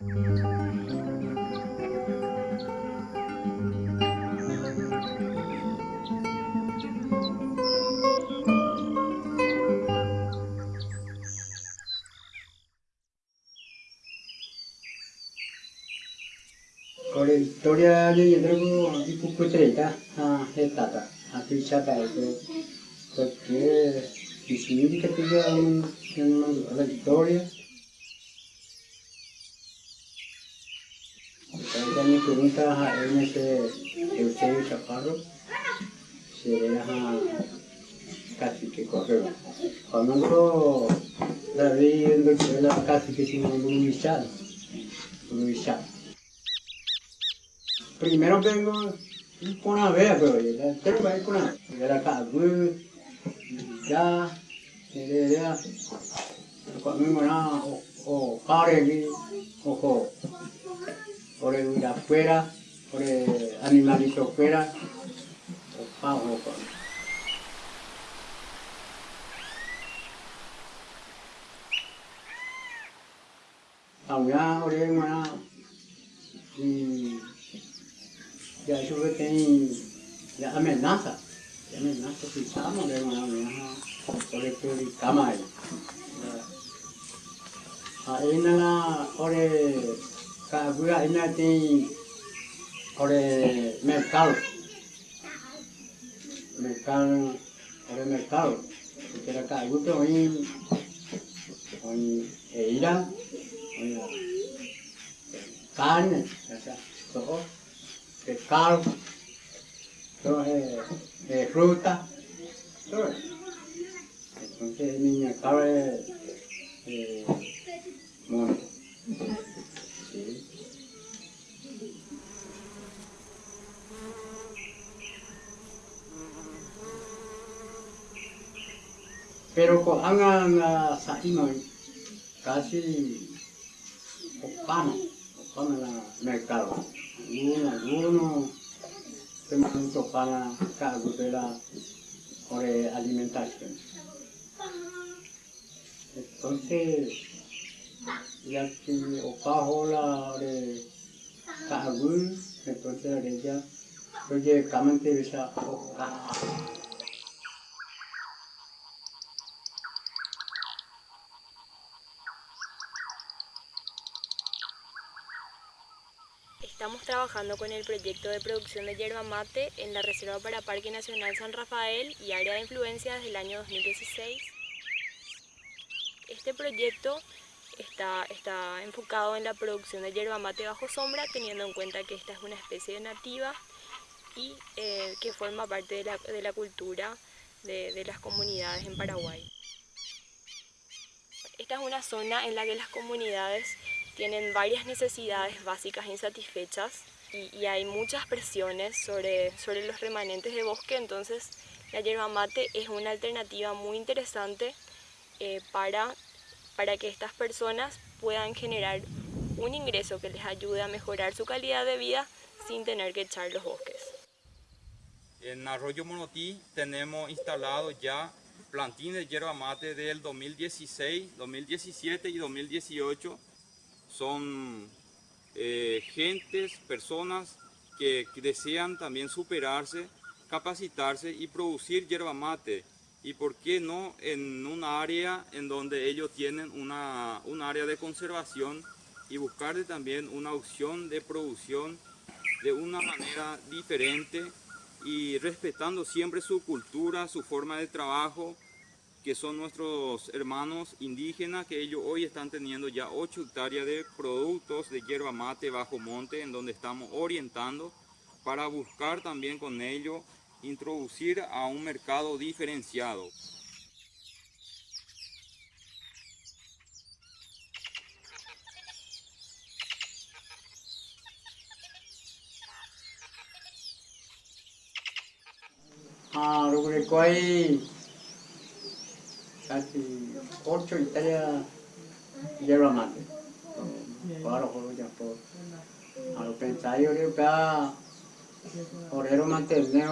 Ni yadro ipu kutreta ha hetata ha pichata itu porque disini que tiga ni pregunta ha en ese Eusebio Chaparro se ha casi que correo. Cuando la vi en la casi que un michal, un michal. primero vengo con una vez, pero ya tengo que ir con una. Era acá, ya, ya, cuando me o o pare o o por el afuera, por el animalito afuera, o pavo, o Ahora, ahora, y ya yo que tengo ya amenaza, ya amenaza si estamos amenaza por el que cama ahí. Ahí nada, ore, kaguya nada tiene, ore mercado, mercado, ore mercado, eira, hoy, carne, todo es, es fruta. Entonces mi mercado eh. Pero con anga sa imay, casi opama, opama la mercado. Uno, uno, tenemos para cargo de la de alimentación. Entonces, ya que opajo la de cargo, entonces ella, oye, camante esa Trabajando con el proyecto de producción de yerba mate en la Reserva para Parque Nacional San Rafael y Área de Influencia desde el año 2016. Este proyecto está, está enfocado en la producción de yerba mate bajo sombra, teniendo en cuenta que esta es una especie nativa y eh, que forma parte de la, de la cultura de, de las comunidades en Paraguay. Esta es una zona en la que las comunidades tienen varias necesidades básicas insatisfechas y, y, hay muchas presiones sobre, sobre los remanentes de bosque, entonces la yerba mate es una alternativa muy interesante eh, para, para que estas personas puedan generar un ingreso que les ayude a mejorar su calidad de vida sin tener que echar los bosques. En Arroyo Monotí tenemos instalado ya plantines de yerba mate del 2016, 2017 y 2018 son eh, gentes, personas que, desean también superarse, capacitarse y producir yerba mate. Y por qué no en un área en donde ellos tienen una, un área de conservación y buscarle también una opción de producción de una manera diferente y respetando siempre su cultura, su forma de trabajo, que son nuestros hermanos indígenas, que ellos hoy están teniendo ya 8 hectáreas de productos de hierba mate bajo monte, en donde estamos orientando para buscar también con ello introducir a un mercado diferenciado. Ah, casi ocho hectáreas hierba mate. Para los ya por. A lo pensar yo creo que orero mantener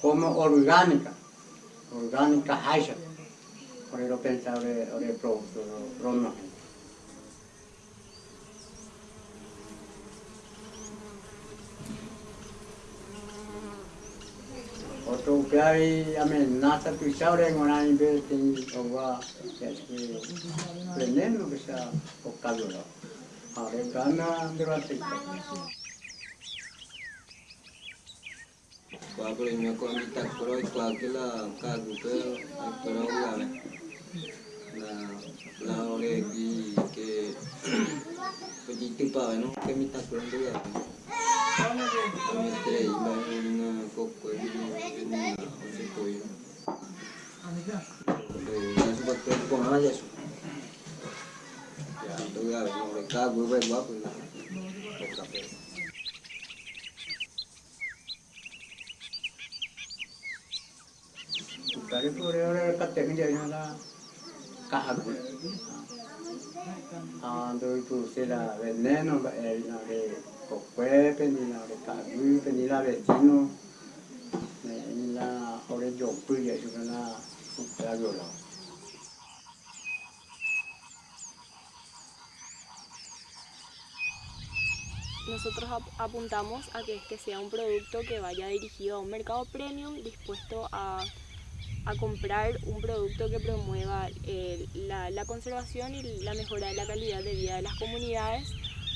como orgánica, orgánica hacha. Por eso pensar ore producto, hay amenaza tu sabe en una vez que va que veneno que sea o calor ahora gana durante kwa kulimia kwa mitakuro kwa kila kagupe akura ugale la la. Ah, do itu sila veneno ba el na de kokwe pendi na de kahagu pendi la vecino. Ne la ore jo pu ya su na la yo la. Nosotros ap- apuntamos a que este sea un producto que vaya dirigido a un mercado premium dispuesto a, a comprar un producto que promueva eh, la conservación y la mejora de la calidad de vida de las comunidades.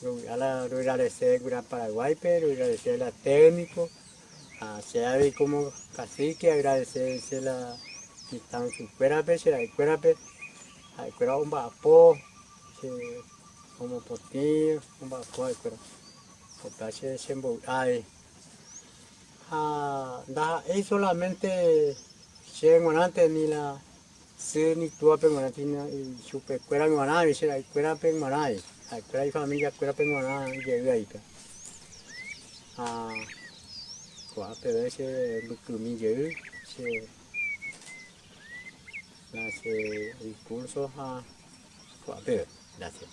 se gura Paraguay se la técnico. Se ha de como cacique agradecer la quitan su cuera pe se la cuera cuera un ba po. Se como potinho, um bacó, pero o tache sembo ai. Ah, é solamente antes ni la se ni tua pe ngona tina chupe cuera ngona i se la cuera pe ngona i. Familia cuera pe ngona i ye ai pe. Ah, qua pe ve se lukumi ye se la se el curso ha qua pe gracias.